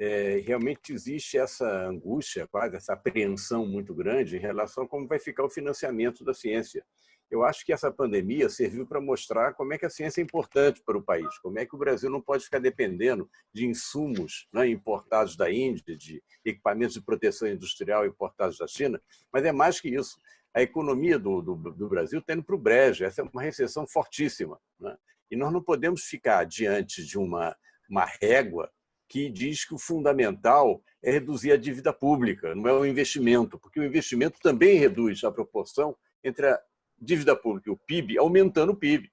é, realmente existe essa angústia, quase essa apreensão muito grande em relação a como vai ficar o financiamento da ciência. Eu acho que essa pandemia serviu para mostrar como é que a ciência é importante para o país, como é que o Brasil não pode ficar dependendo de insumos né, importados da Índia, de equipamentos de proteção industrial importados da China, mas é mais que isso. A economia do, do, do Brasil está indo para o brejo, essa é uma recessão fortíssima. Né? E nós não podemos ficar diante de uma, uma régua que diz que o fundamental é reduzir a dívida pública, não é o investimento, porque o investimento também reduz a proporção entre a dívida pública e o PIB, aumentando o PIB.